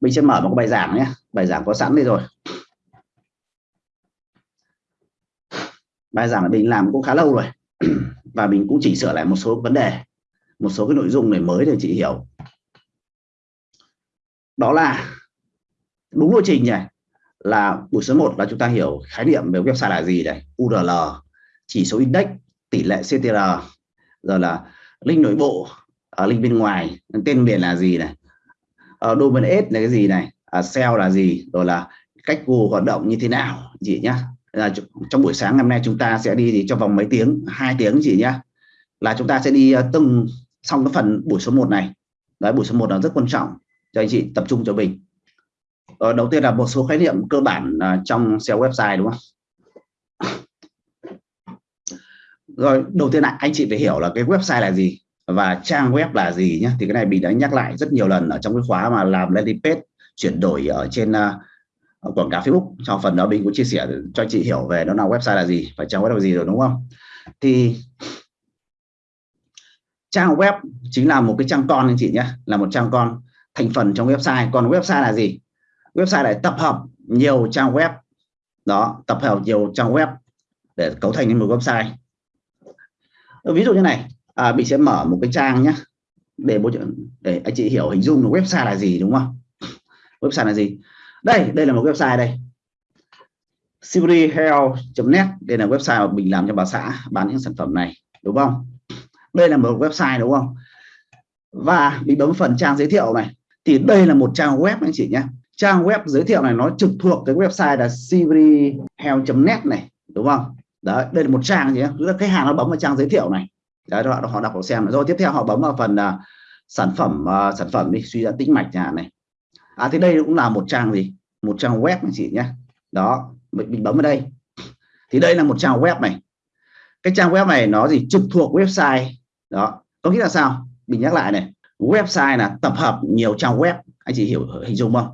mình sẽ mở một bài giảng nhé. Bài giảng có sẵn đây rồi. Bài giảng mình làm cũng khá lâu rồi. Và mình cũng chỉnh sửa lại một số vấn đề, một số cái nội dung này mới để chị hiểu. Đó là đúng lộ trình này, là buổi số 1 là chúng ta hiểu khái niệm về website là gì này. URL chỉ số index, tỷ lệ CTR rồi là link nội bộ ở link bên ngoài, tên miền là gì này uh, domain S là cái gì này? À, uh, SEO là gì? Rồi là cách Google hoạt động như thế nào? Chị nhá. Là trong buổi sáng hôm nay chúng ta sẽ đi thì trong vòng mấy tiếng? Hai tiếng chị nhá. Là chúng ta sẽ đi uh, từng xong cái phần buổi số 1 này. Đấy buổi số 1 là rất quan trọng cho anh chị tập trung cho mình. Ờ, đầu tiên là một số khái niệm cơ bản uh, trong SEO website đúng không? Rồi đầu tiên là anh chị phải hiểu là cái website là gì và trang web là gì nhé thì cái này mình đã nhắc lại rất nhiều lần ở trong cái khóa mà làm landing page chuyển đổi ở trên uh, quảng cáo Facebook. Trong phần đó mình cũng chia sẻ cho chị hiểu về nó là website là gì và trang web là gì rồi đúng không? Thì trang web chính là một cái trang con anh chị nhé là một trang con thành phần trong website. Còn website là gì? Website lại tập hợp nhiều trang web. Đó tập hợp nhiều trang web để cấu thành nên một website. Ví dụ như này à, mình sẽ mở một cái trang nhé để bố để anh chị hiểu hình dung là website là gì đúng không? Website là gì? Đây đây là một website đây. Silveryhealth.net đây là website mà mình làm cho bà xã bán những sản phẩm này đúng không? Đây là một website đúng không? Và mình bấm phần trang giới thiệu này. Thì đây là một trang web anh chị nhé trang web giới thiệu này nó trực thuộc cái website là silveryhealth.net này đúng không? Đấy đây là một trang gì là khách hàng nó bấm vào trang giới thiệu này đấy họ họ đọc họ xem. Rồi tiếp theo họ bấm vào phần uh, sản phẩm uh, sản phẩm đi suy giãn tĩnh mạch nhà này. À thế đây cũng là một trang gì? Một trang web anh chị nhé. Đó mình, mình bấm vào đây. Thì đây là một trang web này. Cái trang web này nó gì? Trực thuộc website. Đó có nghĩa là sao? Mình nhắc lại này. Website là tập hợp nhiều trang web. Anh chị hiểu hình dung không?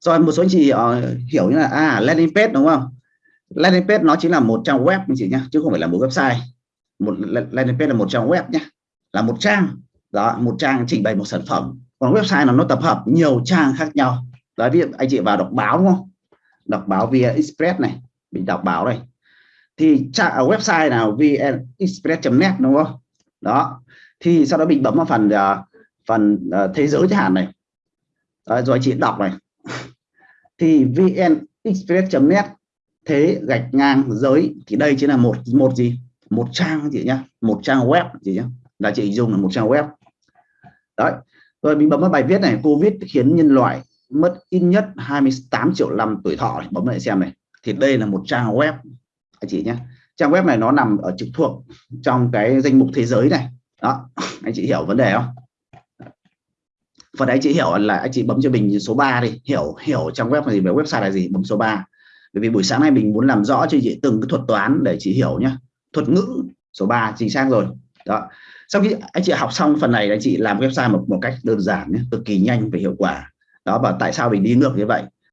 Rồi một số anh chị uh, hiểu như là à landing page đúng không? Landing page nó chính là một trang web anh chị nhé chứ không phải là một website một landing page là một trang web nhé là một trang. Đó một trang trình bày một sản phẩm. Còn website là nó tập hợp nhiều trang khác nhau. Đó ví dụ anh chị vào đọc báo đúng không? Đọc báo via express này. Mình đọc báo đây. Thì trang ở website nào? Vnexpress.net đúng không? Đó. Thì sau đó mình bấm vào phần uh, phần uh, thế giới chẳng hạn này. Đó, rồi chị đọc này. Thì vnexpress.net thế gạch ngang giới thì đây chính là một một gì? Một trang chị nhá, một trang web chị nhá. Là chị dùng là một trang web. Đấy, rồi mình bấm vào bài viết này, covid khiến nhân loại mất ít nhất 28 triệu năm tuổi thọ bấm lại xem này. Thì đây là một trang web, anh chị nhé trang web này nó nằm ở trực thuộc trong cái danh mục thế giới này. Đó, anh chị hiểu vấn đề không? Phần đấy chị hiểu là anh chị bấm cho mình số 3 đi. Hiểu hiểu trang web là gì, về website là gì, bấm số 3 bởi vì buổi sáng nay mình muốn làm rõ cho chị từng cái thuật toán để chị hiểu nhé thuật ngữ số 3 chính xác rồi. Đó. Sau khi anh chị học xong phần này anh chị làm website một một cách đơn giản nhé, cực kỳ nhanh và hiệu quả. Đó và tại sao mình đi ngược như vậy?